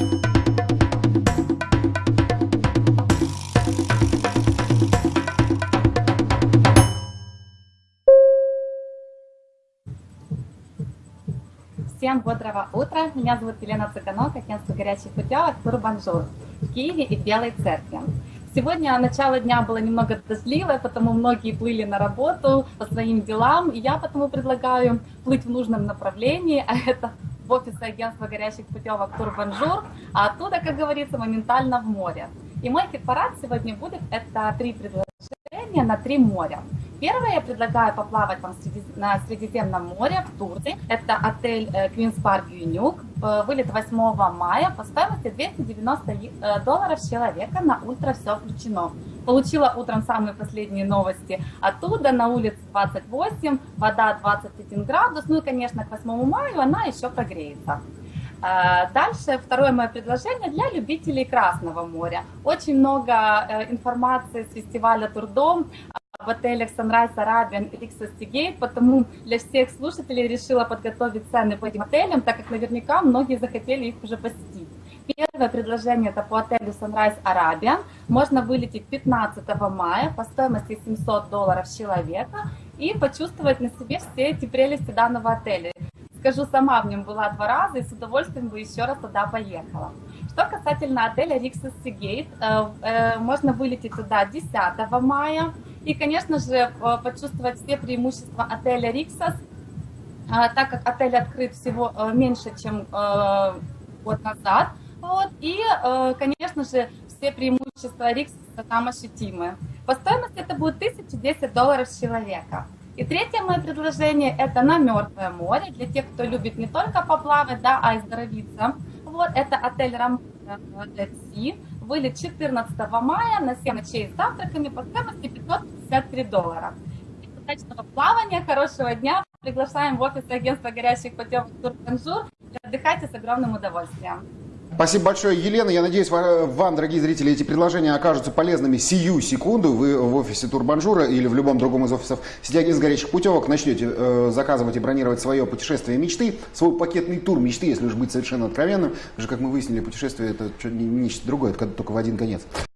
Всем бодрого утра. Меня зовут Елена Цыганок, агентство горячих путевок Турбанжур в Киеве и в Белой Церкви. Сегодня начало дня было немного дождливое, потому многие плыли на работу по своим делам, и я потому предлагаю плыть в нужном направлении, а это в офис агентства горячих путевок Турбанжур, а оттуда, как говорится, моментально в море. И мой хит-парад сегодня будет это три предложения на три моря. Первое я предлагаю поплавать вам на Средиземном море в Турции. Это отель Queen's Park Гёйнюк. Вылет 8 мая по стоимости 290 э, долларов человека. На ультра все включено. Получила утром самые последние новости оттуда. На улице 28, вода 21 градус. Ну и, конечно, к 8 мая она еще прогреется. Э, дальше второе мое предложение для любителей Красного моря. Очень много э, информации с фестиваля Турдом в отелях Sunrise Arabian и Rixos Gate, потому для всех слушателей решила подготовить цены по этим отелям, так как наверняка многие захотели их уже посетить. Первое предложение это по отелю Sunrise Arabian. Можно вылететь 15 мая по стоимости 700 долларов человека и почувствовать на себе все эти прелести данного отеля. Скажу, сама в нем была два раза и с удовольствием бы еще раз туда поехала. Что касательно отеля Rixos Gate, э, э, можно вылететь туда 10 мая, и, конечно же, э, почувствовать все преимущества отеля Риксос, так как отель открыт всего меньше, чем год назад. Вот, и, конечно же, все преимущества Риксоса там ощутимы. По стоимости это будет 1010 долларов с человека. И третье мое предложение – это на Мертвое море, для тех, кто любит не только поплавать, да, а и оздоровиться. Вот, это отель Рамона Си вылет 14 мая на 7 ночей с завтраками по стоимости 553 доллара. Удачного плавания, хорошего дня. Приглашаем в офис агентства горящих путевок Турбанжур. Отдыхайте с огромным удовольствием. Спасибо большое, Елена. Я надеюсь, вам, дорогие зрители, эти предложения окажутся полезными сию секунду. Вы в офисе Турбанжура или в любом другом из офисов сети агентств горячих путевок начнете э, заказывать и бронировать свое путешествие мечты, свой пакетный тур мечты, если уж быть совершенно откровенным. Уже, как мы выяснили, путешествие это нечто другое, это только в один конец.